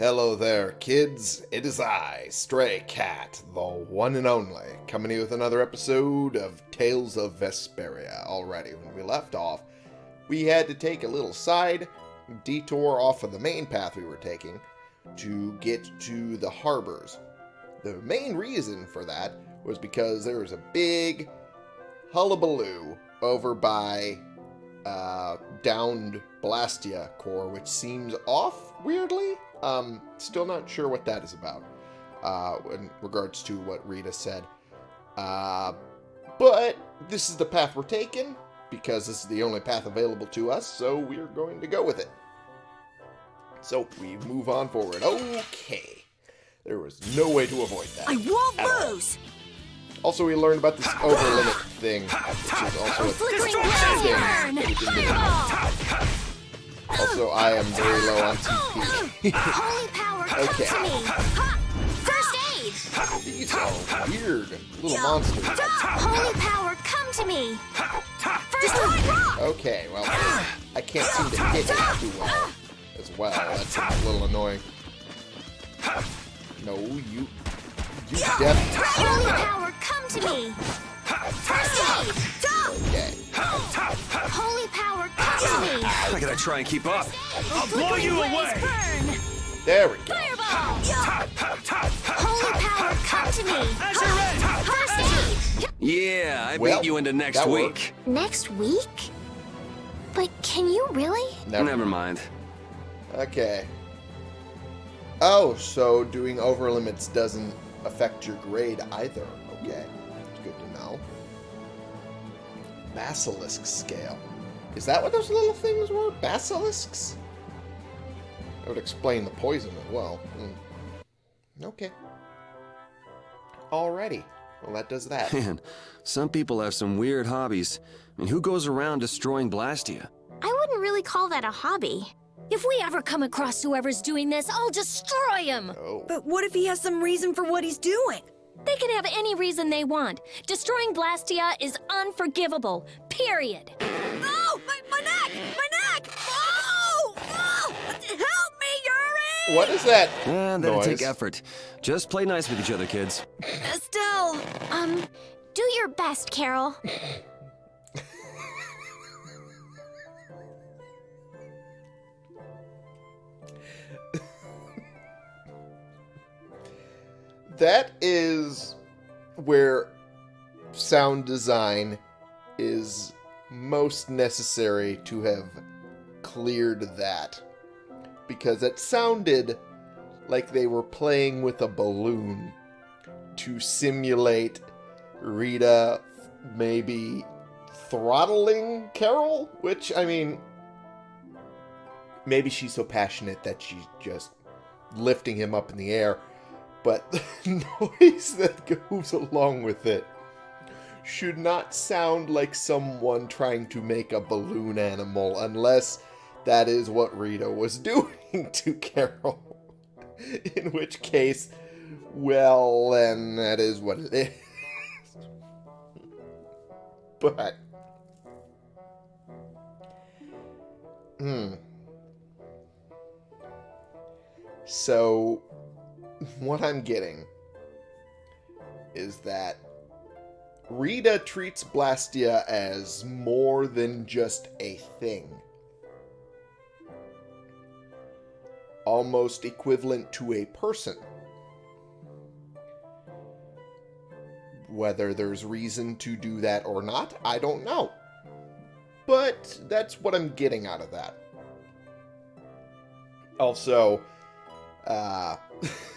Hello there, kids. It is I, Stray Cat, the one and only, coming here with another episode of Tales of Vesperia. Already, when we left off, we had to take a little side detour off of the main path we were taking to get to the harbors. The main reason for that was because there was a big hullabaloo over by uh, downed Blastia core, which seems off weirdly. Um, still not sure what that is about uh, in regards to what Rita said. Uh, but this is the path we're taking because this is the only path available to us, so we're going to go with it. So we move on forward. Okay. There was no way to avoid that. I won't at all. lose! Also, we learned about this over limit thing, which is also a Flickering thing Also, I am very low on TP. Holy power, come Okay. to me! First aid! These are weird little monsters. Holy power, come to me! First aid! Okay, well, I can't seem to hit it too well as well. That's a little annoying. No, you... You definitely... Holy power, come to me! First aid! Holy power, come to me! I gotta try and keep up. I'll blow you blaze away. burn! There we go. Fireball! Holy power, come to me! As you're ready. First aid! Yeah, I Well, beat you into next week. worked. Next week? But can you really? Never. Never mind. Okay. Oh, so doing over limits doesn't affect your grade either. Okay. That's good to know. Basilisk scale. Is that what those little things were? Basilisks? That would explain the poison as well. Hmm. Okay. Alrighty. Well, that does that. Man, some people have some weird hobbies. I mean, who goes around destroying Blastia? I wouldn't really call that a hobby. If we ever come across whoever's doing this, I'll destroy him! Oh. But what if he has some reason for what he's doing? They can have any reason they want. Destroying Blastia is unforgivable. Period. Oh, my, my neck! My neck! Oh! oh! Help me, Yuri! What is that Eh, that'll noise? take effort. Just play nice with each other, kids. Estelle! Um, do your best, Karol. That is where sound design is most necessary to have cleared that. Because it sounded like they were playing with a balloon to simulate Rita maybe throttling Karol, which I mean maybe she's so passionate that she's just lifting him up in the air but the noise that goes along with it should not sound like someone trying to make a balloon animal unless that is what Rita was doing to Karol. In which case, well, then that is what it is. but. Hmm. So, what I'm getting is that Rita treats Blastia as more than just a thing. Almost equivalent to a person. Whether there's reason to do that or not, I don't know. But that's what I'm getting out of that. Also, uh,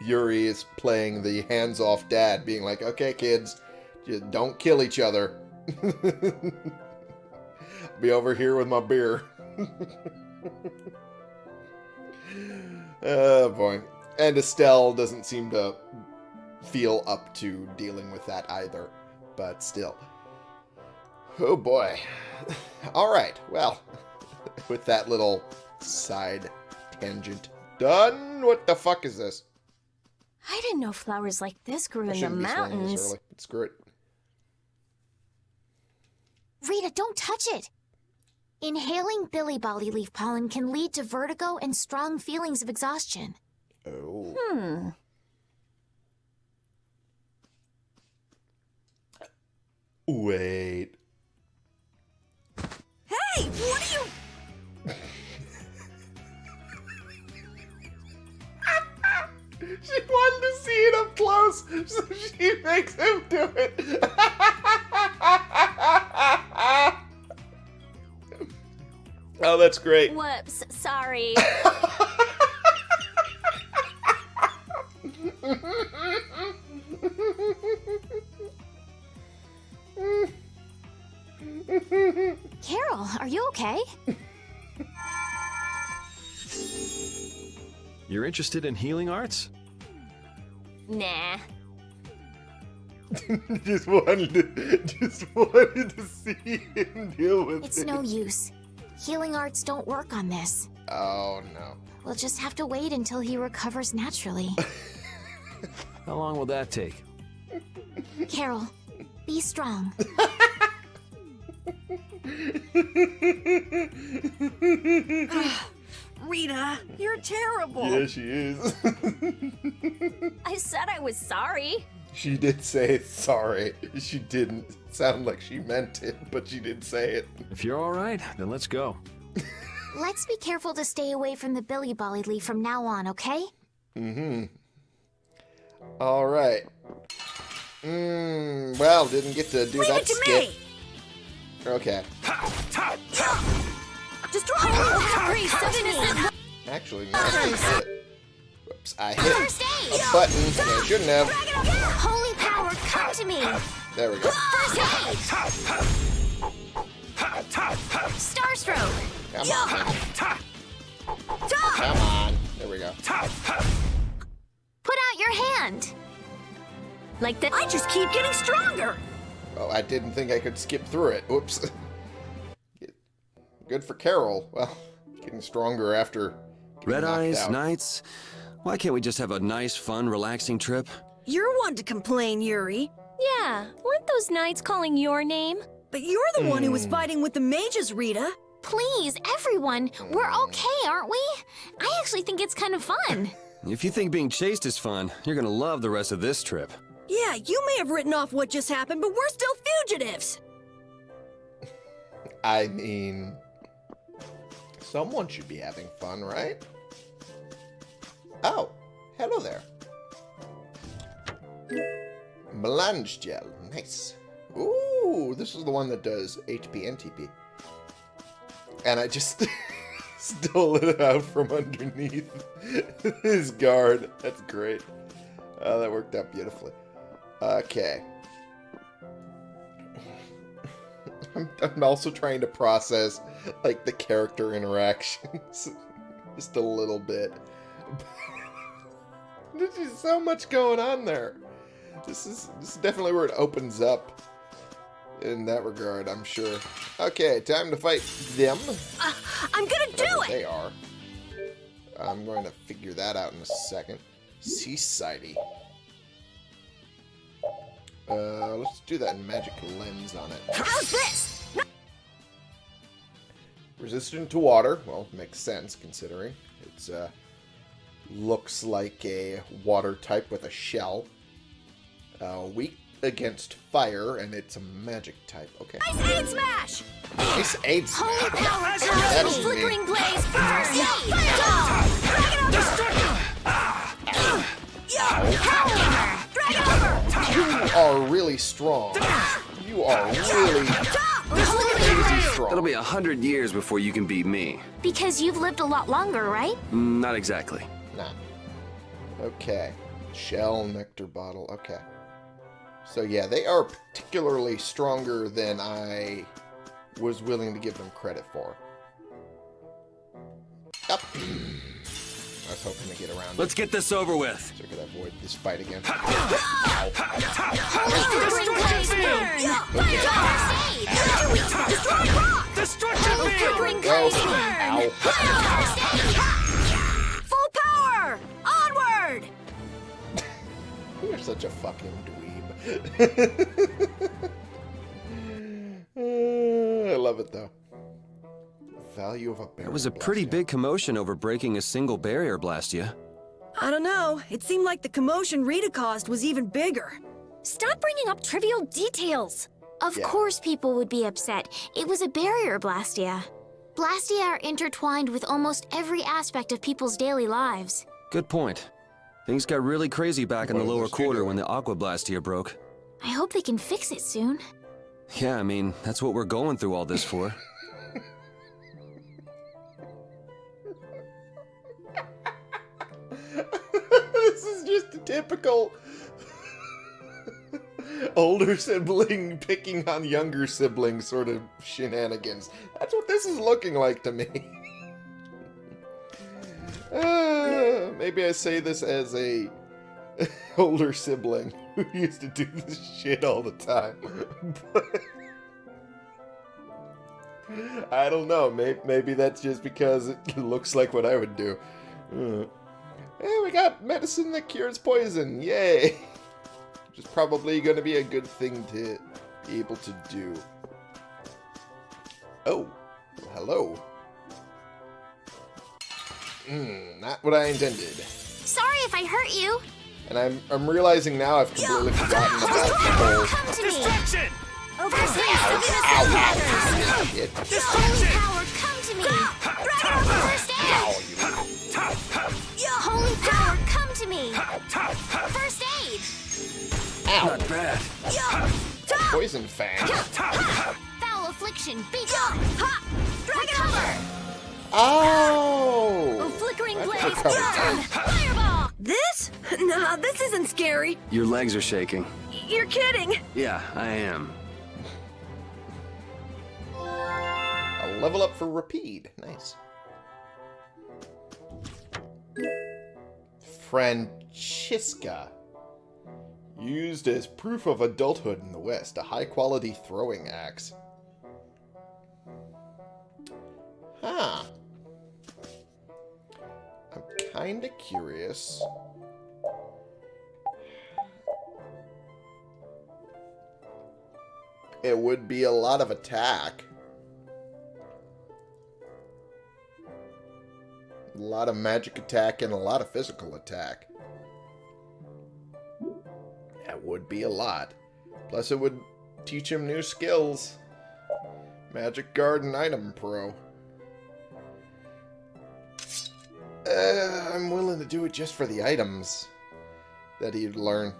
Yuri is playing the hands off dad, being like, okay, kids, don't kill each other. Be over here with my beer. oh boy. And Estelle doesn't seem to feel up to dealing with that either. But still. Oh boy. Alright, well, with that little side tangent done, what the fuck is this? I didn't know flowers like this grew I in the shouldn't be swinging this mountains. Screw it. Rita, don't touch it. Inhaling billy bolly leaf pollen can lead to vertigo and strong feelings of exhaustion. Oh. Hmm. Wait. That's great. Whoops, sorry. Karol, are you okay? You're interested in healing arts? Nah. just wanted to, just wanted to see him deal with It's it. no use. Healing arts don't work on this. Oh no. We'll just have to wait until he recovers naturally. How long will that take? Karol, be strong. Rita, you're terrible. Yeah, she is. I said I was sorry. She did say sorry. She didn't sound like she meant it, but she did say it. If you're all right, then let's go. Let's be careful to stay away from the Billy Bolly Lee from now on, okay? Mm-hmm. All right. Mm, well, didn't get to do Leave that it to skit. me. Okay. Destroy Holy it. Harry, such innocent Actually, no, I hit it. I hit First a aid! button. and I shouldn't have. Holy power, come to me! There we go. First aid! Starstroke! Come on. Come on. There we go. Put out your hand! Like that. I just keep getting stronger. Oh, I didn't think I could skip through it. Whoops. Good for Karol. Well, getting stronger after. Red eyes, out. Nights. Why can't we just have a nice, fun, relaxing trip? You're one to complain, Yuri. Yeah, weren't those knights calling your name? But you're the one who was hmm. fighting with the mages, Rita. Please, everyone, we're okay, aren't we? I actually think it's kind of fun. If you think being chased is fun, you're gonna love the rest of this trip. Yeah, you may have written off what just happened, but we're still fugitives. I mean, someone should be having fun, right? Oh, hello there. Melange gel, nice. Ooh, this is the one that does HP and TP. And I just stole it out from underneath his guard. That's great. Oh, that worked out beautifully. Okay. I'm, I'm also trying to process like the character interactions just a little bit. There's just so much going on there. This is this is definitely where it opens up in that regard, I'm sure. Okay, time to fight them. Uh, I'm gonna do it. They are. I'm going to figure that out in a second. Seasidey. Uh, let's do that in magic lens on it. How's this? Resistant to water. Well, makes sense considering it's uh looks like a water type with a shell. Uh, weak against fire, and it's a magic type. Okay. Ice aid smash. Nice aid Holy power, That's come to me! neat. Flickering blaze, first aid! Drag it over. You are really strong. You are really crazy strong. It'll be a hundred years before you can beat me. Because you've lived a lot longer, right? Mm, Not exactly. Nah. Okay. Shell nectar bottle. Okay. So yeah, they are particularly stronger than I was willing to give them credit for. Yep. I was hoping to get around Let's it. get this over with. so I could avoid this fight again. Flickering blaze, burn! First You're such a fucking dweeb. I love it though. Value of a barrel. There was a pretty blast, big commotion over breaking a single barrier, Blastia. I don't know. It seemed like the commotion Rita caused was even bigger. Stop bringing up trivial details. Of Yeah. course people would be upset. It was a barrier, Blastia. Blastia are intertwined with almost every aspect of people's daily lives. Good point. Things got really crazy back in the lower quarter when the Aqua Blastia broke. I hope they can fix it soon. Yeah, I mean, that's what we're going through all this for. this is just a typical older sibling picking on younger sibling sort of shenanigans. That's what this is looking like to me. Maybe I say this as a older sibling who used to do this shit all the time. I don't know. Maybe, maybe that's just because it looks like what I would do. Hey, we got medicine that cures poison. Yay! Which is probably going to be a good thing to be able to do. Oh, hello. Hmm, not what I intended. Sorry if I hurt you. And I'm I'm realizing now I've completely forgotten about the whole Come to me. Distraction! First aid, ow, Sylvanus ow, Matters. shit. Holy power, come to me. First Ow, aid. you Holy power, come to me. First aid. ow. Not bad. Poison fang. Foul affliction, be gone. Recover. Oh! Oh, flickering That's blaze, Fireball. This? Nah, this isn't scary. Your legs are shaking. You're kidding. Yeah, I am. A level up for Repede. Nice. Francisca. Used as proof of adulthood in the West, a high quality throwing axe. Huh. I'm kinda curious. It would be a lot of attack. A lot of magic attack and a lot of physical attack. That would be a lot. Plus, it would teach him new skills. Magic Garden Item Pro. Uh, I'm willing to do it just for the items that he'd learn.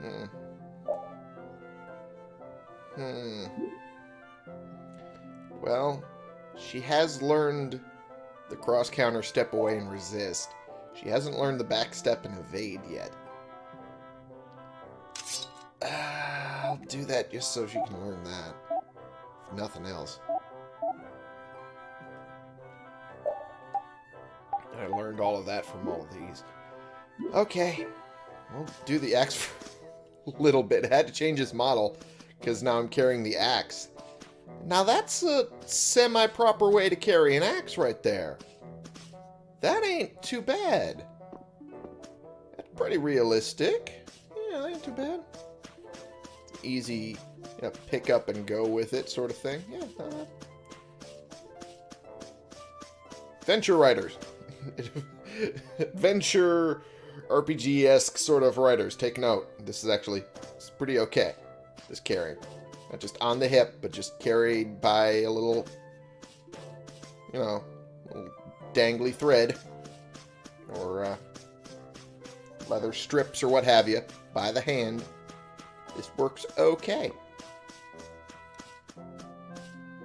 Hmm. Hmm. Well, she has learned the cross counter step away and resist. She hasn't learned the back step and evade yet. Uh, I'll do that just so she can learn that. If nothing else. I learned all of that from all of these. Okay. We'll do the axe for a little bit. I had to change his model because now I'm carrying the axe. Now that's a semi-proper way to carry an axe right there. That ain't too bad. That's pretty realistic. Yeah, that ain't too bad. Easy, you know, pick up and go with it sort of thing. Yeah, not bad. Adventure writers. Adventure RPG-esque sort of writers. Take note. This is actually it's pretty okay. This carrying. Not just on the hip, but just carried by a little, you know, little dangly thread. Or uh, leather strips or what have you. By the hand. This works okay.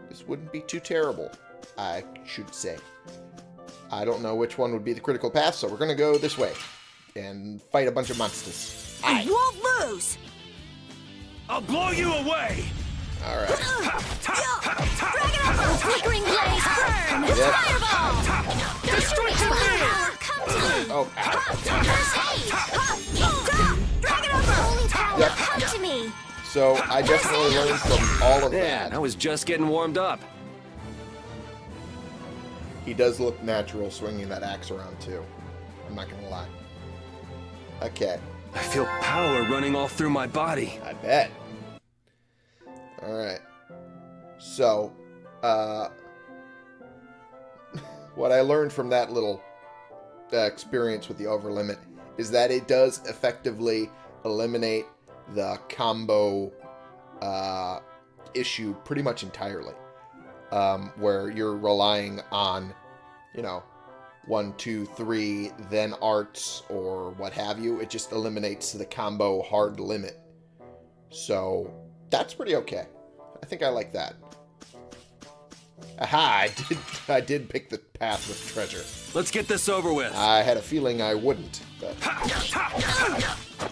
This wouldn't be too terrible, I should say. I don't know which one would be the critical path, so we're going to go this way. And fight a bunch of monsters. You won't lose. I'll blow you away! Alright. Uh, flickering blaze, burn. Yep. Fireball. Destruction Holy power, come to me. Oh, ow. First aid. Holy power, Yep. come to me. So I definitely learned from all of Man, I was just getting warmed up. He does look natural swinging that axe around too. I'm not gonna lie. Okay, I feel power running all through my body. I bet. All right. So, uh, what I learned from that little uh, experience with the overlimit is that it does effectively eliminate the combo uh, issue pretty much entirely. Um, where you're relying on, you know, one, two, three, then arts or what have you. It just eliminates the combo hard limit. So that's pretty okay. I think I like that. Aha, I did, I did pick the path with treasure. Let's get this over with. I had a feeling I wouldn't, but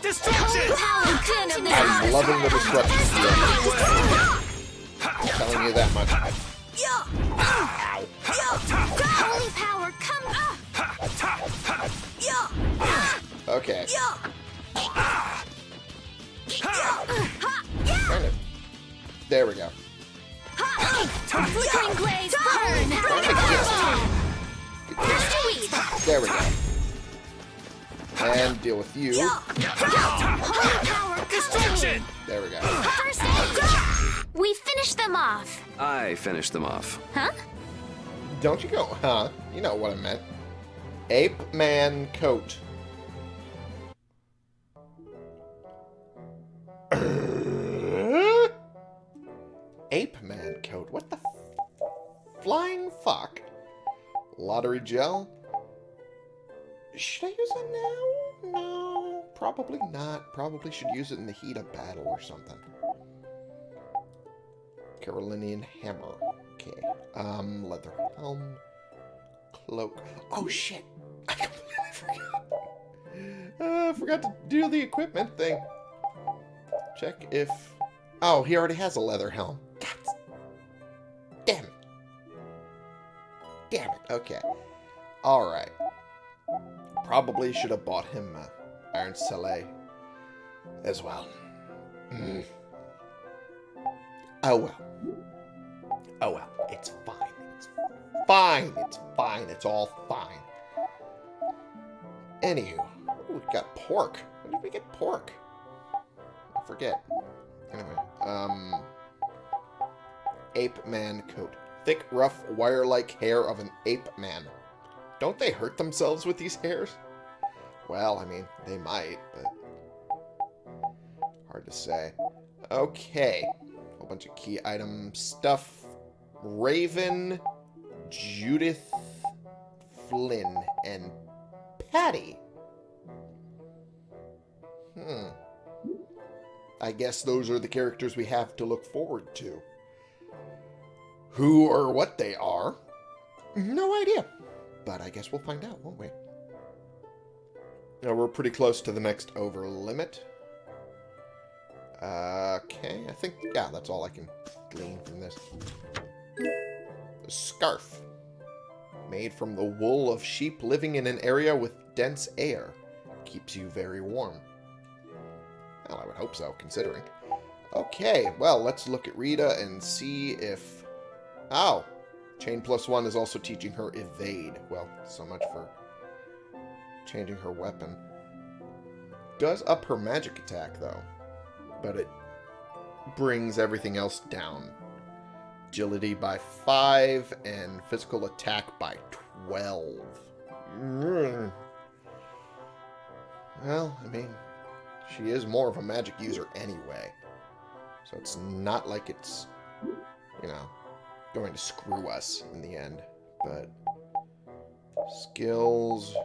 Destruction! I'm loving the destruction. I'm telling you that much. Holy power, come! Okay. There we go. Flickering blaze, burn! Trying to get- Sweet! There we go. And deal with you. Holy power, Destruction! There we go. First aid! We finished them off. I finished them off. Huh? Don't you go, huh? You know what I meant. Ape Man Coat. Ape Man Coat. What the f- flying fuck? Lottery gel? Should I use it now? No, probably not. Probably should use it in the heat of battle or something. Carolinian hammer. Okay. Um, leather helm. Cloak. Oh shit! I completely forgot. Uh, forgot to do the equipment thing. Check if. Oh, he already has a leather helm. God. Damn it. Damn it. Okay. Alright. Probably should have bought him uh, Iron Soleil as well. Mm. Oh well. Oh well. It's fine. It's fine. It's fine. It's all fine. Anywho, we got pork. When did we get pork? I forget. Anyway, um, ape man coat. Thick, rough, wire-like hair of an ape man. Don't they hurt themselves with these hairs? Well, I mean, they might, but hard to say. Okay, a bunch of key item stuff. Raven, Judith, Flynn, and Patty. Hmm. I guess those are the characters we have to look forward to. Who or what they are? No idea. But I guess we'll find out, won't we? Now we're pretty close to the next over limit. Okay, I think, yeah, that's all I can glean from this. A scarf. Made from the wool of sheep living in an area with dense air. Keeps you very warm. Well, I would hope so, considering. Okay, well, let's look at Rita and see if... Oh! Chain plus one is also teaching her evade. Well, so much for changing her weapon. Does up her magic attack, though. But it brings everything else down. Agility by 5 and physical attack by 12. Mm. Well, I mean, she is more of a magic user anyway. So it's not like it's, you know, going to screw us in the end. But skills.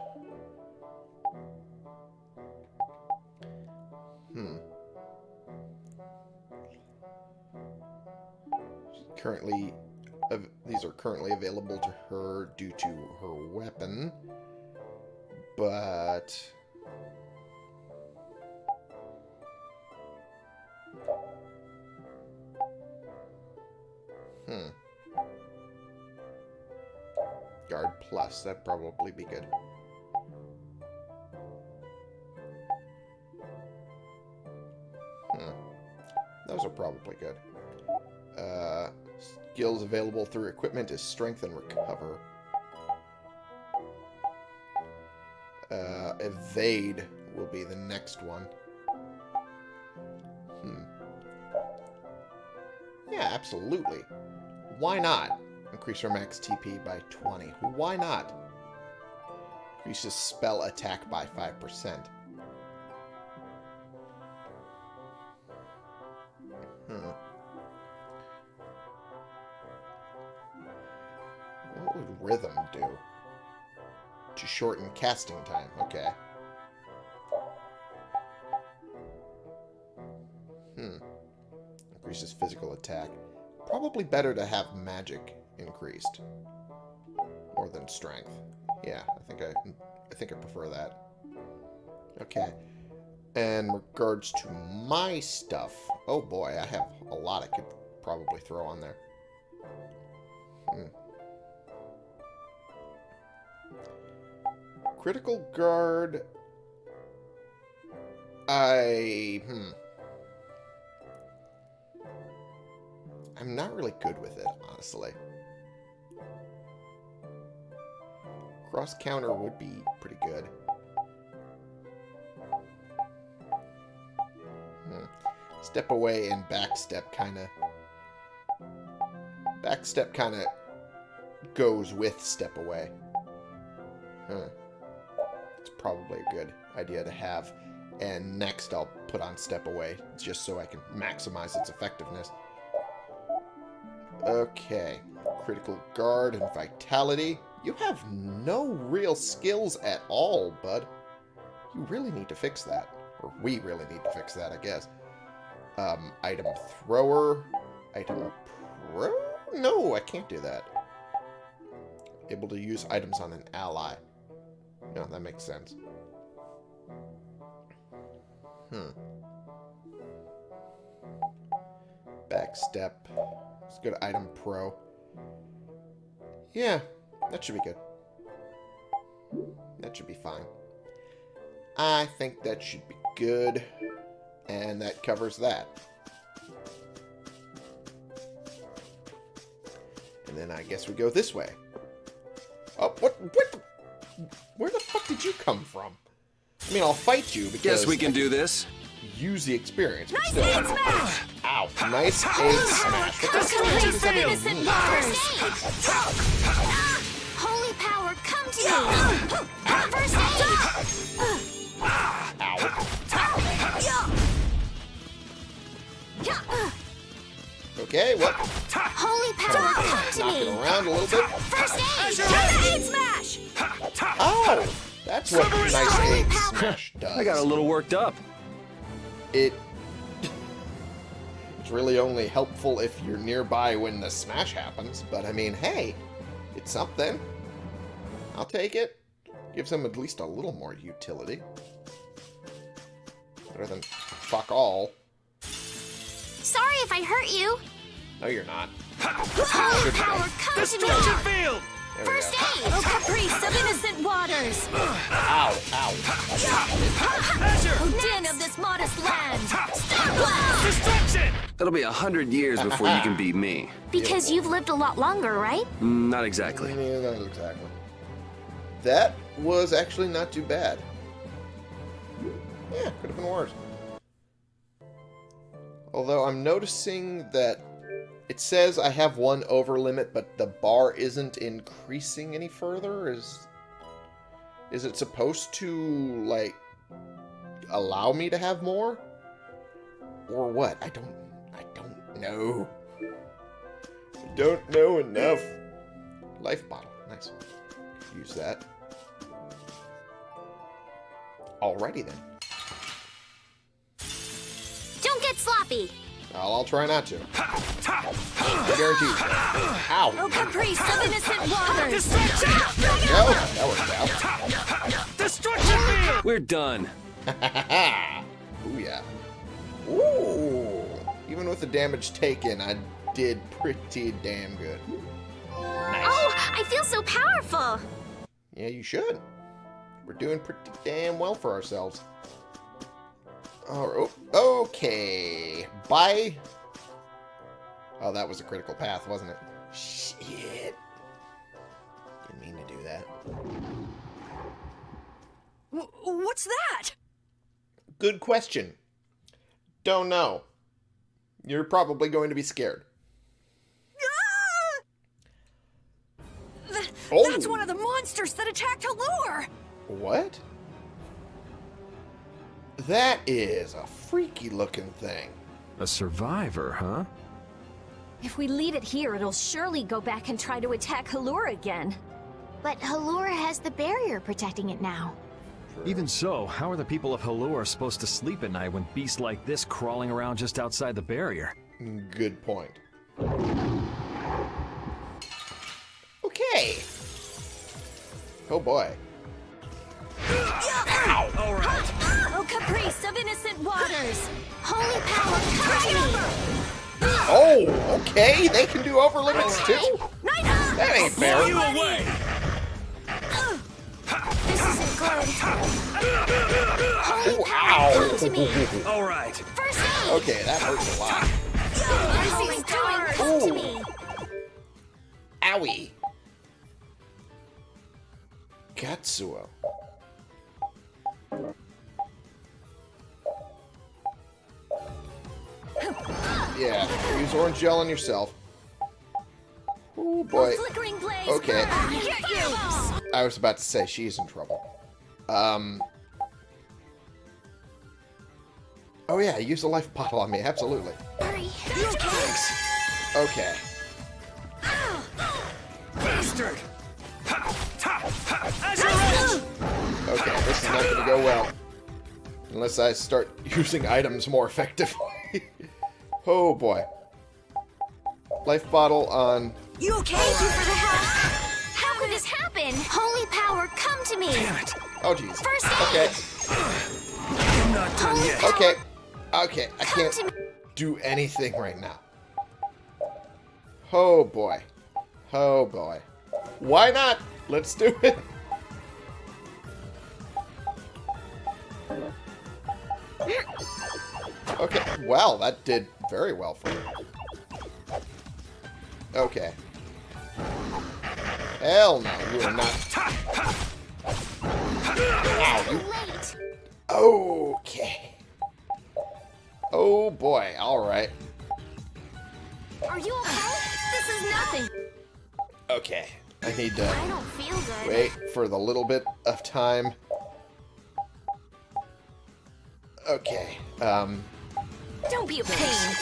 Currently, these are currently available to her due to her weapon. But Hmm. Guard plus, that'd probably be good. Hmm. Those are probably good. Uh, skills available through equipment is strength and recover. Uh, evade will be the next one. Hmm. Yeah, absolutely. Why not? Increase your max TP by 20. Why not? Increases spell attack by 5%. Shorten casting time. Okay. Hmm. Increases physical attack. Probably better to have magic increased. More than strength. Yeah, I think I I think I prefer that. Okay. And regards to my stuff, oh boy, I have a lot I could probably throw on there. Critical guard. I hmm. I'm not really good with it, honestly. Cross counter would be pretty good. Hmm. Step away and backstep kind of... Backstep kind of goes with step away. Huh. Probably a good idea to have. And next I'll put on step away, just so I can maximize its effectiveness. Okay. Critical guard and vitality. You have no real skills at all, bud. You really need to fix that. Or we really need to fix that, I guess. Um, item thrower. Item pro? No, I can't do that. Able to use items on an ally. No, that makes sense. Hmm. Backstep. Let's go to item pro. Yeah, that should be good. That should be fine. I think that should be good. And that covers that. And then I guess we go this way. Oh, what? What? Where the fuck did you come from? I mean, I'll fight you because Guess we can do this. use the experience. But Nice still, aid smash! Ow! Nice aid smash. What the Just fuck complete does some that innocent mean? waters! Holy power, come to me! Ah, first aid! Ah, Ow. Okay, what? Holy power, come to Knocking me! around a little bit. First aid! Just aid smash! Oh! That's what nice aid smash does. I got a little worked up. It... It's really only helpful if you're nearby when the smash happens, but I mean, hey, it's something. I'll take it. Gives them at least a little more utility. Better than fuck all. Sorry if I hurt you. No, you're not. Holy power, come to me! Destruction field! There we First go. aid! Oh, caprice of innocent waters! Ow, ow. Oh, din of this modest land! Stop Destruction! It'll be a hundred years before you can beat me. Because you've lived a lot longer, right? Mm, Not exactly. Yeah, not exactly. That was actually not too bad. Yeah, could have been worse. Although I'm noticing that it says I have one over limit, but the bar isn't increasing any further. Is is it supposed to like allow me to have more, or what? I don't. I don't know. I don't know enough. Life bottle, nice. Use that. Alrighty then. Don't get sloppy. I'll, I'll try not to. I guarantee you. Ow! Oh, caprice of innocent waters! Destruction! No, that worked out. Destruction field! We're done. Ooh, yeah. Ooh! Even with the damage taken, I did pretty damn good. Nice. Oh, I feel so powerful. Yeah, you should. We're doing pretty damn well for ourselves. Oh, okay. Bye. Oh, that was a critical path, wasn't it? Shit. Didn't mean to do that. W- What's that? Good question. Don't know. You're probably going to be scared. Ah! Oh. That's one of the monsters that attacked Halure! What? That is a freaky looking thing. A survivor, huh? If we leave it here, it'll surely go back and try to attack Halure again. But Halure has the barrier protecting it now. Even so, how are the people of Halure supposed to sleep at night when beasts like this crawling around just outside the barrier? Good point. Okay. Oh boy. All right. Oh, of innocent waters! Holy power, come to me! Oh, okay. They can do over limits too. That ain't fair. You away. This isn't good. Holy Ooh, power, come to me! All right. First aid! Okay, that hurts a lot. Holy power, come to me! Owie. Katsuo. Yeah, use orange gel on yourself. Oh boy. Flickering blaze! Okay. I was about to say she's in trouble. Um. Oh yeah, use a life bottle on me, absolutely. Okay. Bastard. Ha, ta, ha. Azure Edge. Okay, this is not going to go well. Unless I start using items more effectively. oh boy. Life bottle on... You okay? Thank you for the help. How could this happen? Holy power, come to me! Damn it. Oh jeez. First Okay, I'm not done Holy yet. power, okay, okay. I come can't do anything right now. Oh boy. Oh boy. Why not? Let's do it. Okay, well, that did very well for me. Okay. Hell no, you are not. Ow, you Okay. Oh boy, alright. Are you okay? This is nothing. Okay. I need I to don't feel good. wait for the little bit of time. Okay. Um, Don't be a pain!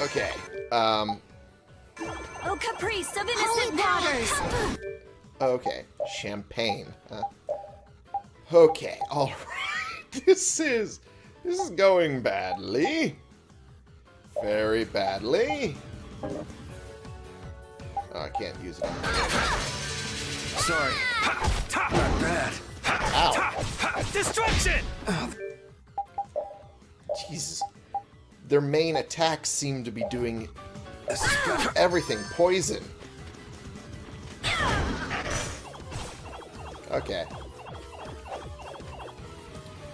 okay. Um, Oh, caprice of Holy innocent power, waters! okay. Champagne. Huh? Okay, alright. This is... This is going badly. Very badly. Oh, I can't use it. Sorry. Not bad. Ow. Ha, destruction. Jesus. Their main attacks seem to be doing everything. Poison. Okay.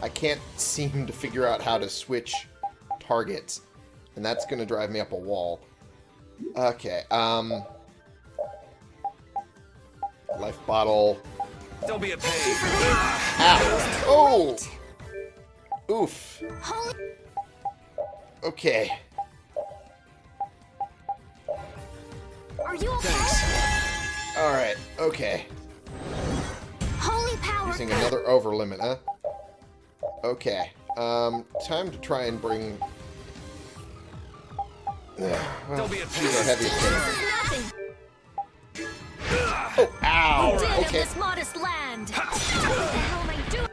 I can't seem to figure out how to switch targets. And that's going to drive me up a wall. Okay, um... Life bottle. Don't be a pain. Ow! Oh! Oof. Holy Okay. Are you okay? Alright, okay. Holy power, Using another over limit, huh? Okay. Um, time to try and bring... well, Don't be a these are heavy things. nothing. Oh, ow! Dead Okay. this modest land! What the hell am I doing?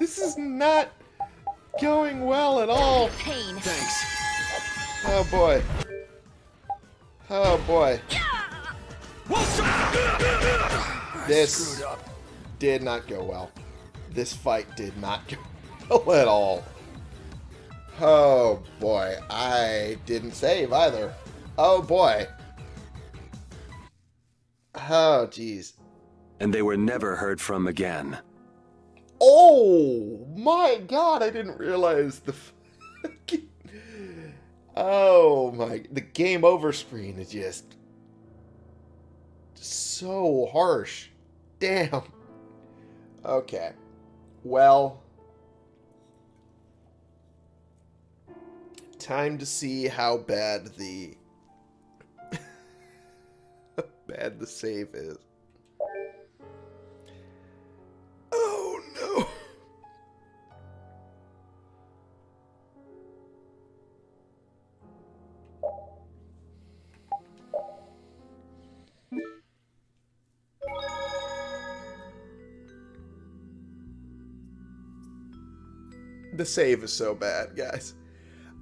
This is not going well at all. Pain! Thanks. Oh, boy. Oh, boy. This did not go well. This fight did not go well at all. Oh, boy. I didn't save either. Oh, boy. Oh, jeez. And they were never heard from again. Oh my god, I didn't realize the. Oh my... The game over screen is just... So harsh. Damn. Okay. Well... Time to see how bad the... bad the save is. The save is so bad, guys.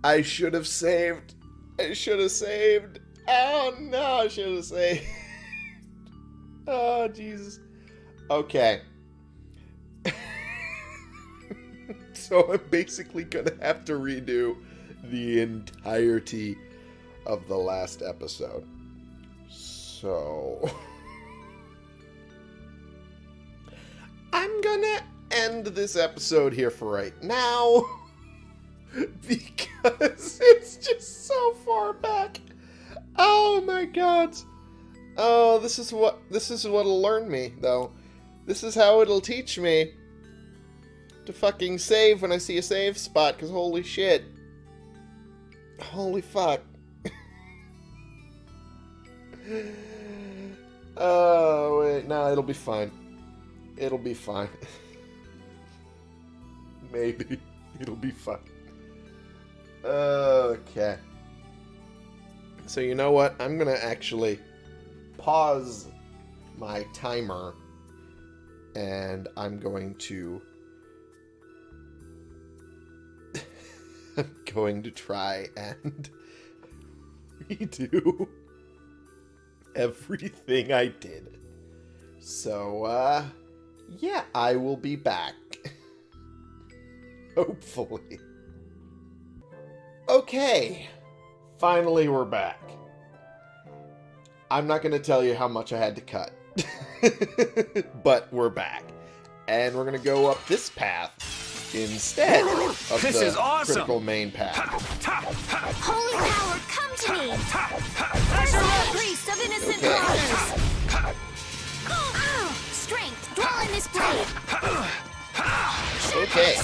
I should have saved. I should have saved. Oh no, I should have saved. oh Jesus. Okay. so I'm basically gonna have to redo the entirety of the last episode. So I'm gonna end this episode here for right now because it's just so far back. Oh my god. Oh, this is what this is what'll learn me though. This is how it'll teach me to fucking save when I see a save spot cuz holy shit. Holy fuck. oh, wait, no, it'll be fine. It'll be fine. Maybe. It'll be fine. Okay. So you know what? I'm going to actually pause my timer and I'm going to I'm going to try and redo everything I did. So uh yeah, I will be back. Hopefully. Okay. Finally, we're back. I'm not going to tell you how much I had to cut. but we're back. And we're going to go up this path instead of This the is awesome. critical main path. Holy power, come to me! Merciful priest of innocent Okay. waters! Ow! Strength, dwell in this blade! Okay.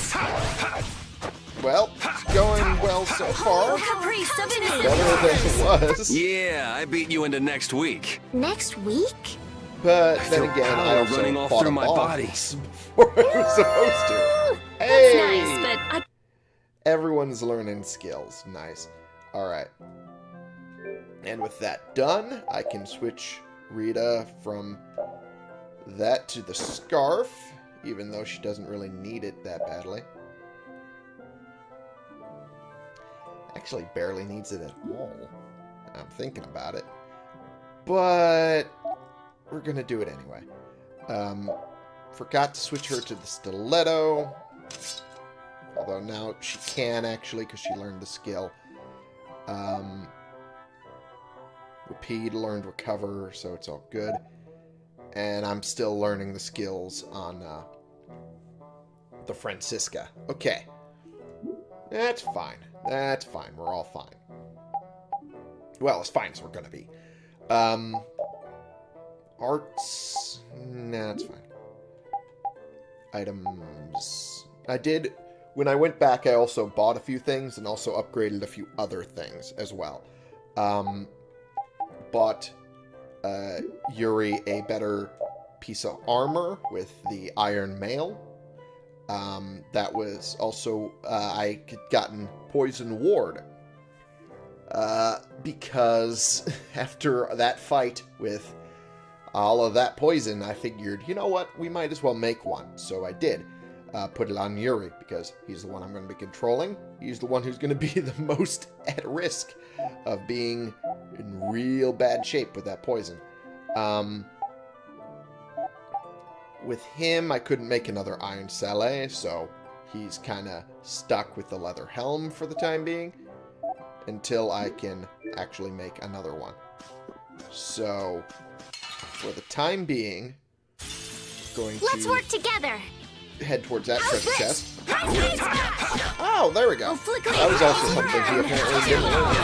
Well, it's going well so far. Caprice of innocent Better than it was. Yeah, I beat you into next week. Next week? But I then feel again, I power also running off fought through a my boss body. before I was supposed to. That's Hey! nice, but I Everyone's learning skills. Nice. Alright. And with that done, I can switch Rita from that to the scarf, even though she doesn't really need it that badly. Actually, barely needs it at all. I'm thinking about it. But we're going to do it anyway. Um, forgot to switch her to the stiletto. Although now she can actually because she learned the skill. Um, Repede learned Recover, so it's all good. And I'm still learning the skills on uh, the Francisca. Okay. That's fine. That's fine. We're all fine. Well, as fine as we're gonna be. Um, arts. Nah, that's fine. Items. I did when I went back, I also bought a few things and also upgraded a few other things as well. Um, bought uh, Yuri a better piece of armor with the Iron Mail. Um, that was also uh, I had gotten Poison Ward uh, because after that fight with all of that poison, I figured, you know what, we might as well make one. So I did uh, put it on Yuri because he's the one I'm going to be controlling. He's the one who's going to be the most at risk of being in real bad shape with that poison. Um, with him, I couldn't make another Iron Sallet, so he's kind of stuck with the leather helm for the time being until I can actually make another one. So, for the time being, going Let's to work together! head towards that treasure chest. High speed smash! Oh, there we go. That was also something he apparently didn't learn.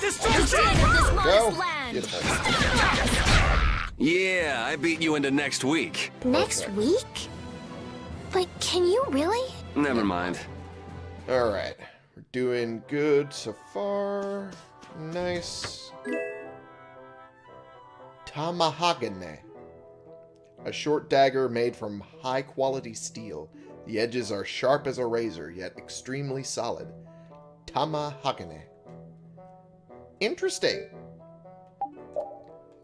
Destruction! Instead of this Go. Beautiful. Yeah, I beat you into next week. Next week? But can you really? Never mind. All right, we're doing good so far. Nice. Tamahagane. A short dagger made from high quality steel. The edges are sharp as a razor, yet extremely solid. Tamahagane. Interesting.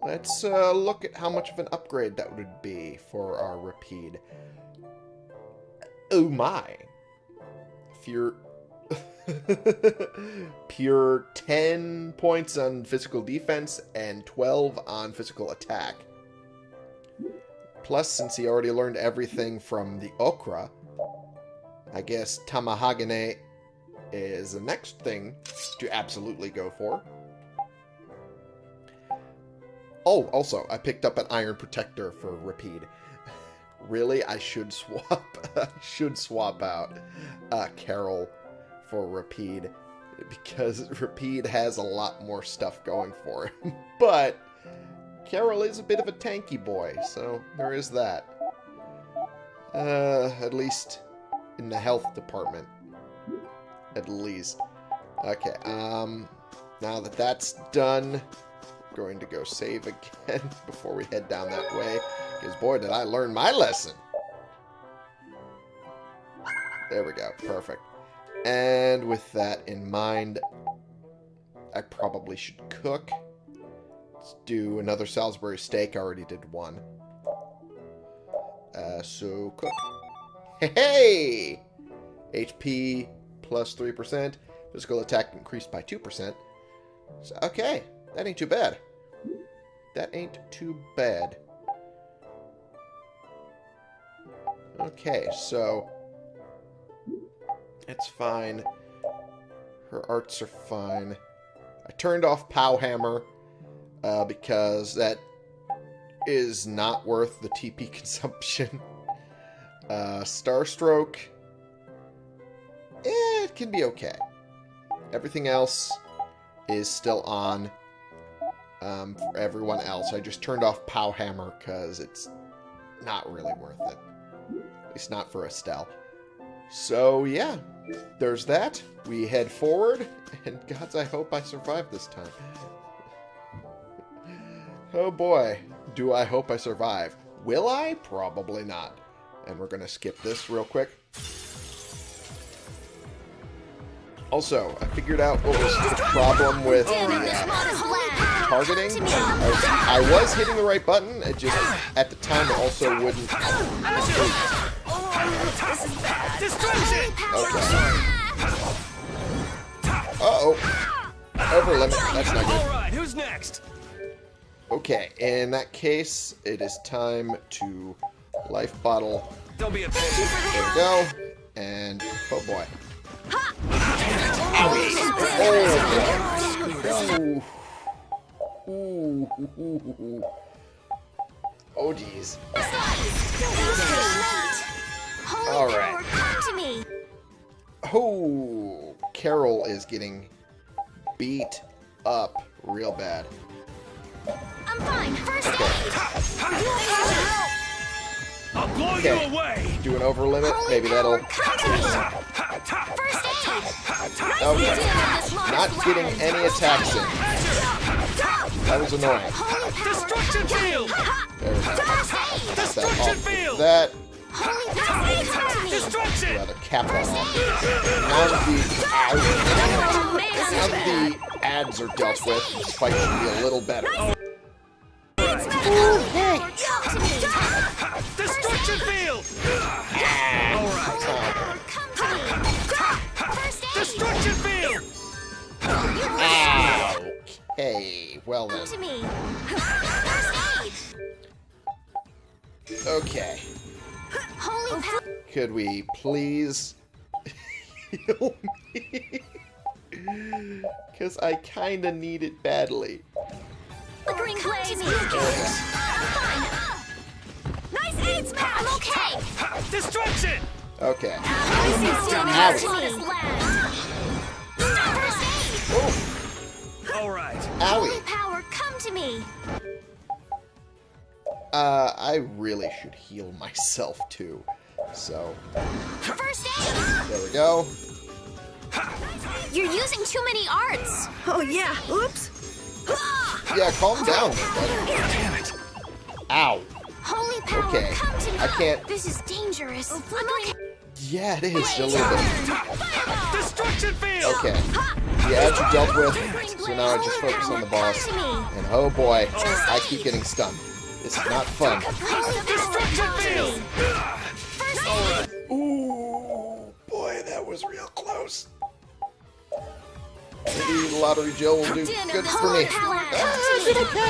Let's uh, look at how much of an upgrade that would be for our Repede. Oh my. Pure... Pure 10 points on physical defense and 12 on physical attack. Plus, since he already learned everything from the Okra, I guess Tamahagane is the next thing to absolutely go for. Oh, also, I picked up an Iron Protector for Repede. really, I should swap. Should swap out uh, Karol for Repede because Repede has a lot more stuff going for him. but Karol is a bit of a tanky boy, so there is that. Uh, at least in the health department. At least. Okay, um, now that that's done, going to go save again before we head down that way. Because boy, did I learn my lesson. There we go. Perfect. And with that in mind, I probably should cook. Let's do another Salisbury steak. I already did one. Uh, so, cook. Hey! HP plus 3%. Physical attack increased by 2%. So, okay. That ain't too bad. That ain't too bad. Okay, so... It's fine. Her arts are fine. I turned off Pow Hammer uh, because that is not worth the TP consumption. Uh, Starstroke, eh, it can be okay. Everything else is still on um, for everyone else. I just turned off Pow Hammer because it's not really worth it. At least not for Estelle. So, yeah, there's that. We head forward, and gods, I hope I survive this time. oh boy, do I hope I survive. Will I? Probably not. And we're going to skip this real quick. Also, I figured out what was the problem with the uh, targeting. I was, I was hitting the right button, it just, at the time, it also wouldn't... Okay. Uh-oh. Over limit. That's not good. Alright, who's next? Okay, in that case, it is time to life bottle. Don't be a pain. There we go. And, oh boy. Oh, boy. Oh, geez. Holy All power, right. come to me. Oh, Karol is getting beat up real bad. I'm fine. First aid. Okay? I'll blow Okay. you away! Do an over limit. Holy Maybe that'll. power, come to me. First aid. Okay. Not getting any attacks in. That was annoying. Destruction field! There we go. First aid. That Destruction field! That Holy power, come to me. Destruction! rather cap off. Now that the ow, now the ads are dealt with, this fight should be a little better. Destruction field! Come to Okay, well then. Come to me. First aid. Okay. Holy power. Could we please heal me? Because I kind of need it badly. Flickering blaze. I'm. Nice aid smash. I'm okay. Destruction! Okay. Nice aid First aid. Oh, Alright. Holy owie. power, come to me. Uh, I really should heal myself too. So, First aid. there we go. You're using too many arts. Oh, yeah. Oops. Yeah, calm down. bud. Damn it. Ow. Holy power, Okay, come to me. I can't- This is dangerous. I'm okay. Yeah, it is a little bit. Destruction field! Okay. The edge you dealt with, so now I just focus on the boss. And oh boy, I keep getting stunned. This is not fun. Holy Destruction power, come to field! me. First aid. Ooh, boy, that was real close. Maybe the lottery gel will do good for Holy me. power, come to me.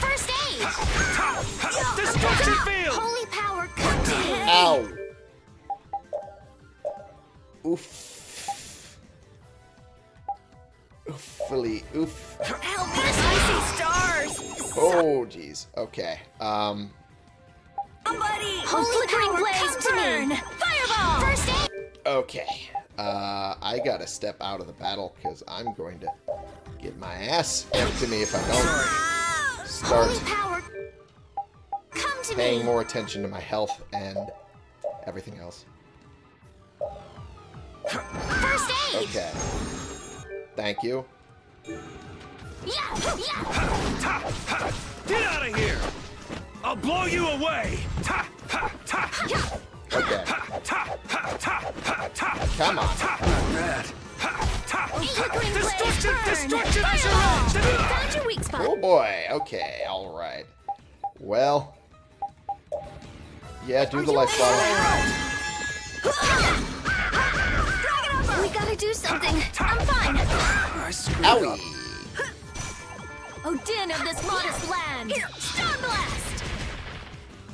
First aid. Destruction field! Holy power, me. Ow. Oof. Oofily. Oof. Help me! I see stars! Oh, jeez. Okay. Um. Somebody! Holy flickering power, blaze, come to me. burn! Fireball! First aid. Okay. Uh, I gotta step out of the battle because I'm going to get my ass handed to me if I don't start power, come to paying me. more attention to my health and everything else. First aid. Okay. Thank you. Yeah, yeah. Get out of here! I'll blow you away! Ta, ha, ta, Okay. ta, ha, ta, ha, ta, Come on. bad. Destruction! Destruction Found your weak spot. Oh boy. Okay. All right. Well. Yeah, do the life bottle. We gotta do something. I'm fine. I screwed up. Owie. Odin of this modest land! Star blast.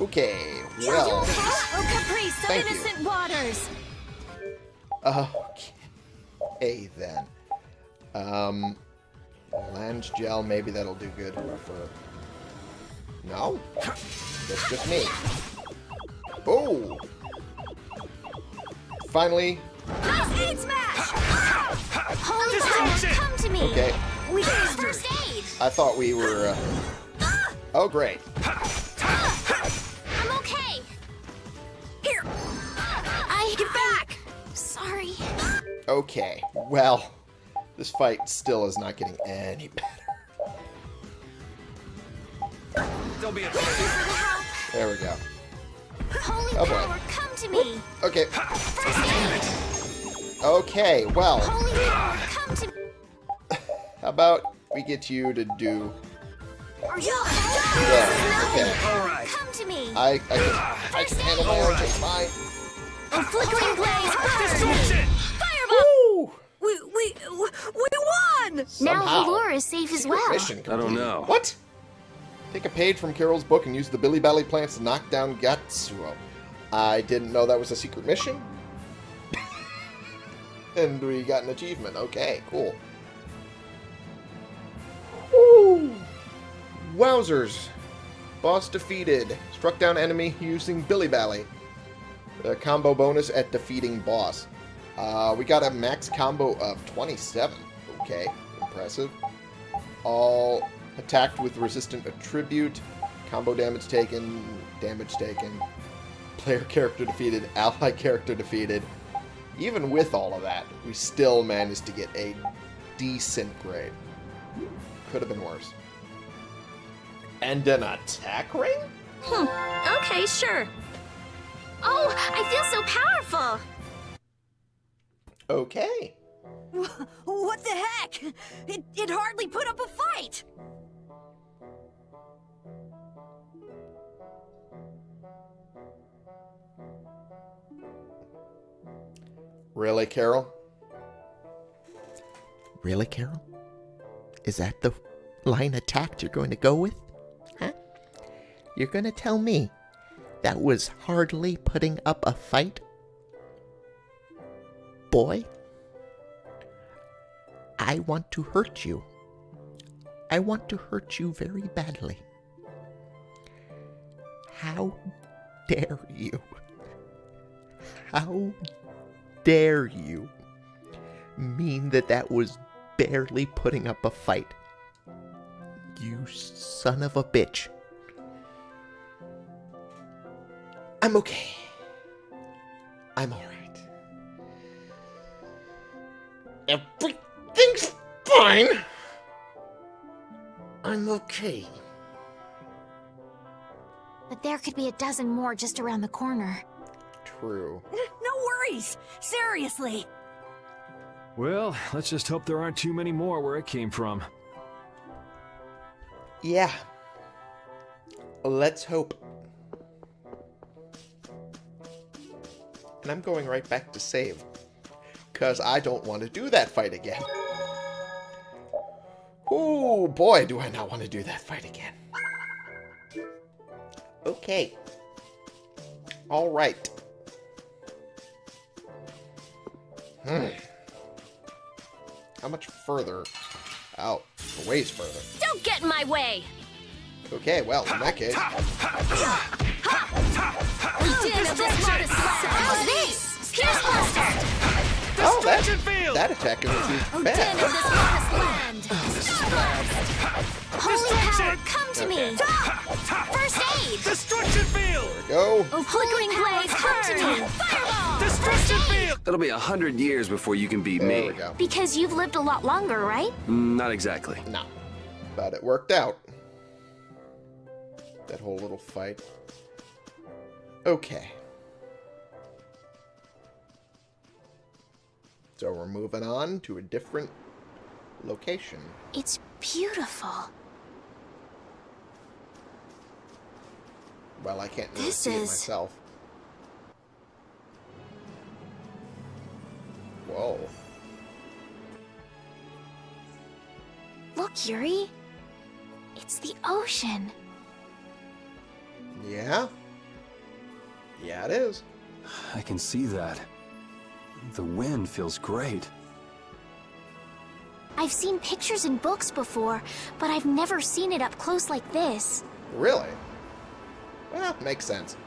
Okay. Well. Oh, caprice of Thank you. innocent waters! Okay then. Um, Lange gel, maybe that'll do good for. No, that's just me. Oh! Finally, Nice aid smash. Holy Destruction. power, come to me. okay. We got first aid. I thought we were. Uh... Oh, great. I'm okay. Here! I Get back! Sorry. Okay. Well, this fight still is not getting any better. Don't be a Thank you for the help. There we go. Holy Oh, boy. power, come to me. Okay. First aid. Okay. Well, Holy power, come to me. how about we get you to do? Are you Yeah. Okay. All right. Come to me. I I can, I can handle my own just fine. Oh, flickering blaze, burn. Destruction! Woo! We, we, we won! Now Somehow. Halure is safe as well. Mission I don't know. What? Take a page from Karol's book and use the Billy Bally plants to knock down Gattuso. I didn't know that was a secret mission. And we got an achievement. Okay, cool. Woo! Wowzers. Boss defeated. Struck down enemy using Billy Bally. The combo bonus at defeating boss. Uh, we got a max combo of 27. Okay, impressive. All attacked with resistant attribute. Combo damage taken. Damage taken. Player character defeated. Ally character defeated. Even with all of that, we still managed to get a decent grade. Could have been worse. And an attack ring? Hmm, okay, sure. Oh, I feel so powerful. Okay. What the heck? It, it hardly put up a fight! Really, Karol? Really, Karol? Is that the line of tact you're going to go with? Huh? You're going to tell me that was hardly putting up a fight? Boy, I want to hurt you. I want to hurt you very badly. How dare you? How dare you mean that that was barely putting up a fight? You son of a bitch. I'm okay. I'm alright. Everything's fine. I'm okay. But there could be a dozen more just around the corner. True. No worries. Seriously. Well, let's just hope there aren't too many more where it came from. Yeah. Let's hope. And I'm going right back to save. Because I don't want to do that fight again. Oh boy, do I not want to do that fight again. Okay. Alright. How much further? Out. A ways further. Don't get in my way! Okay, well, in that case... Din of the How's this? Here's Buster! That attack isn't too Din bad. of the smartest land! Holy power, Destruction! come to me! First aid! Destruction field! Go. Oh, flickering blaze, come to me! Fireball! Destruction field! It'll be a hundred years before you can beat There me. we go. Because you've lived a lot longer, right? Mm, Not exactly. No. But it worked out. That whole little fight. Okay. So we're moving on to a different location. It's beautiful. Well, I can't really This see it is- myself. Whoa. Look, Yuri. It's the ocean. Yeah? Yeah, it is. I can see that. The wind feels great. I've seen pictures in books before, but I've never seen it up close like this. Really? Well, makes sense.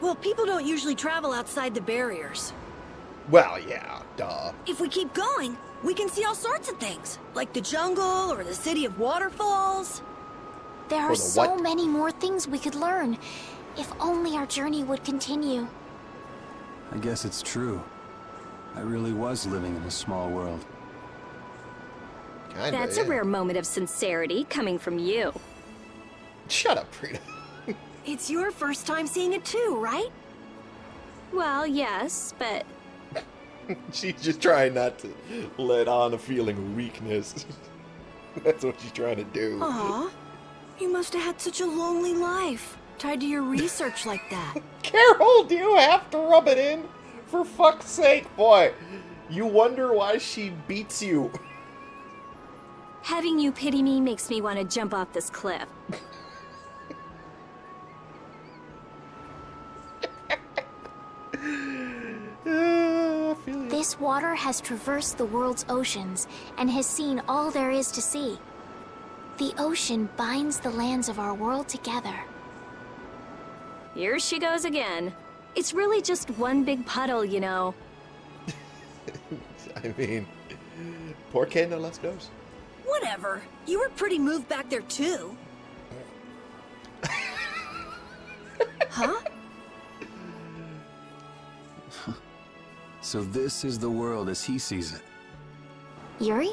Well, people don't usually travel outside the barriers. Well, yeah, duh. If we keep going, we can see all sorts of things, like the jungle or the city of waterfalls. There are the so what? many more things we could learn. If only our journey would continue. I guess it's true. I really was living in a small world. Kinda, That's yeah. a rare moment of sincerity coming from you. Shut up, Frida. It's your first time seeing it too, right? Well, yes, but she's just trying not to let on a feeling of weakness. That's what she's trying to do. Aw, you must have had such a lonely life, tied to your research like that. Karol, do you have to rub it in? For fuck's sake, boy. You wonder why she beats you. having you pity me makes me want to jump off this cliff. I feel you. This water has traversed the world's oceans and has seen all there is to see. The ocean binds the lands of our world together. Here she goes again. It's really just one big puddle, you know. I mean, poor qué no less dos? Whatever. You were pretty moved back there too. huh? So this is the world as he sees it. Yuri?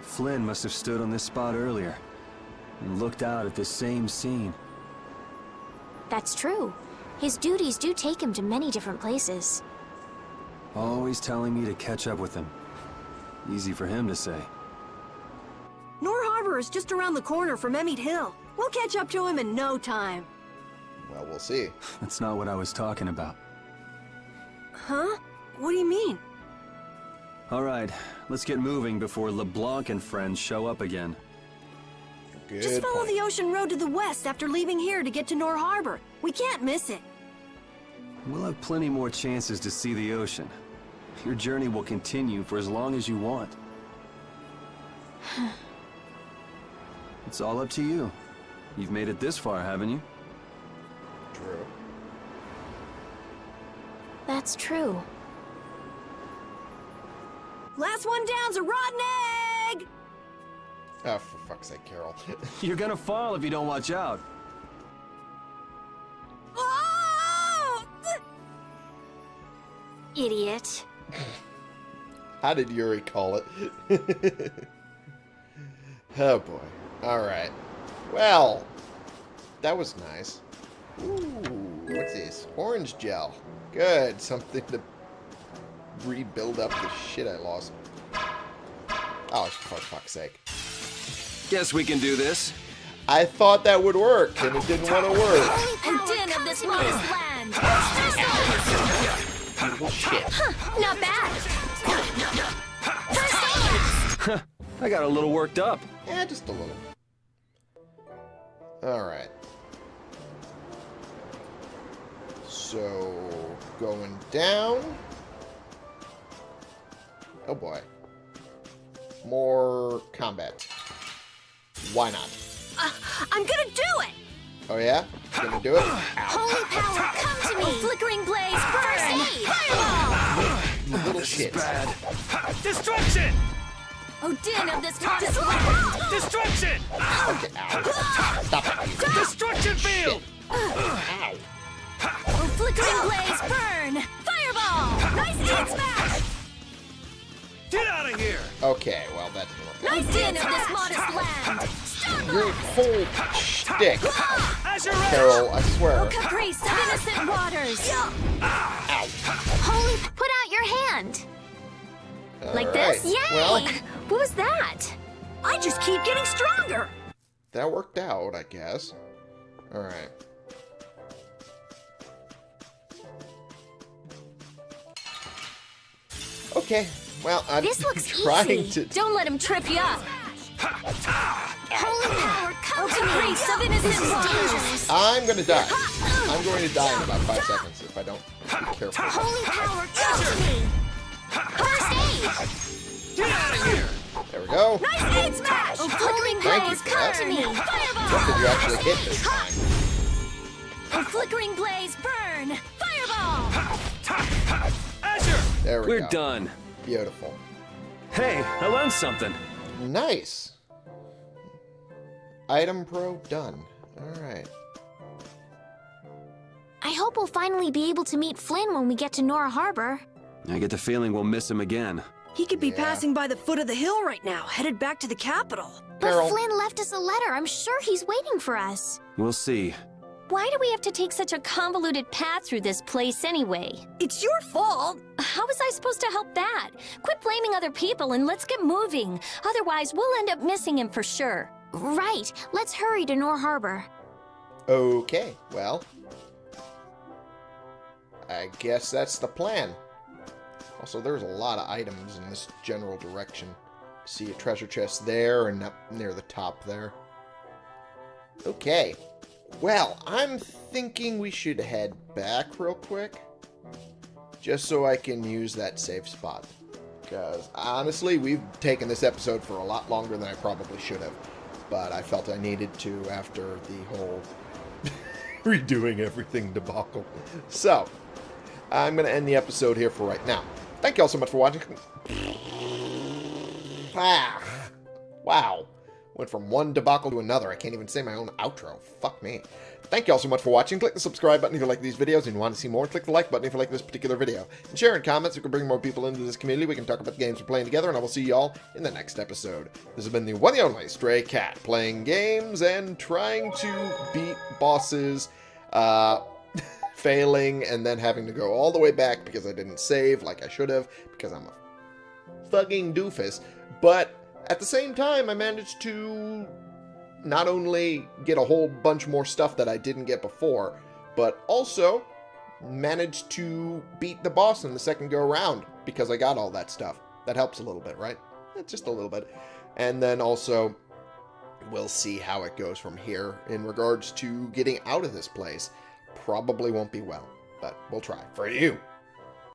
Flynn must have stood on this spot earlier and looked out at this same scene. That's true. His duties do take him to many different places. Always telling me to catch up with him. Easy for him to say. Nor Harbor is just around the corner from Ehmead Hill. We'll catch up to him in no time. Well, we'll see. That's not what I was talking about. Huh? What do you mean? All right, let's get moving before LeBlanc and friends show up again. Good Just follow point. the ocean road to the west after leaving here to get to Nor Harbor. We can't miss it. We'll have plenty more chances to see the ocean. Your journey will continue for as long as you want. it's all up to you. You've made it this far, haven't you? True. That's true. Last one down's a rotten egg! Oh, for fuck's sake, Karol. You're gonna fall if you don't watch out. Idiot. How did Yuri call it? oh boy. Alright. Well, that was nice. Ooh, what's this? Orange gel. Good. Something to rebuild up the shit I lost. Oh, for fuck's sake. Guess we can do this. I thought that would work, and it didn't want to work. And din of this modest land. Beautiful shit. Not bad. I got a little worked up. Yeah, just a little. Alright. So, going down. Oh boy. More combat. Why not? Uh, I'm gonna do it! Oh yeah? Gonna do it? Holy power, come to me! Flickering blaze, burn! Fireball! You little shit. Destruction! Oh, din of this modest land. Ah! Destruction! Okay, ow. Ah! Stop it. Ah! Destruction field! Ow. Oh, flickering blaze, burn! Fireball! Nice hit smash! Get out of here! Okay, well that didn't work. Oh, din of this modest land. Your whole shtick! Karol, I swear. Oh, caprice of innocent waters. Ow. Holy, put out your hand! Like Alright, this? Yay! Well, What was that? I just keep getting stronger! that worked out, I guess. Alright. Okay, well, I'm This looks trying easy. to... Don't let him trip you up. Holy power, come to me! caprice of innocent waters. I'm gonna die. I'm going to die in about five seconds if I don't be careful. Holy power, come to me! First aid! Get out of here! There we go. Nice hit smash. Oh, flickering Thank blaze, come to me. What Fireball! did you actually hit this time? Oh, flickering blaze, burn! Fireball! Azure! There we We're go. done. Beautiful. Hey, I learned something. Nice. Item Pro done. Alright. I hope we'll finally be able to meet Flynn when we get to Nor Harbor. I get the feeling we'll miss him again. He could be Yeah. passing by the foot of the hill right now, headed back to the capital. But Karol. Flynn left us a letter. I'm sure he's waiting for us. We'll see. Why do we have to take such a convoluted path through this place anyway? It's your fault! How was I supposed to help that? Quit blaming other people and let's get moving. Otherwise, we'll end up missing him for sure. Right. Let's hurry to Nor Harbor. Okay, well. I guess that's the plan. Also, there's a lot of items in this general direction. See a treasure chest there and up near the top there. Okay. Well, I'm thinking we should head back real quick. Just so I can use that safe spot. Because, honestly, we've taken this episode for a lot longer than I probably should have. But I felt I needed to after the whole redoing everything debacle. So, I'm going to end the episode here for right now. Thank you all so much for watching. Ah, wow. Went from one debacle to another. I can't even say my own outro. Fuck me. Thank you all so much for watching. Click the subscribe button if you like these videos and you want to see more. Click the like button if you like this particular video. And share in comments. We can bring more people into this community. We can talk about the games we're playing together. And I will see you all in the next episode. This has been the one and only Stray Cat. Playing games and trying to beat bosses. Uh... failing and then having to go all the way back because I didn't save like I should have because I'm a fucking doofus. But at the same time, I managed to not only get a whole bunch more stuff that I didn't get before, but also managed to beat the boss in the second go around because I got all that stuff. That helps a little bit, right? Just a little bit. And then also, we'll see how it goes from here in regards to getting out of this place. Probably won't be well, but we'll try. For you,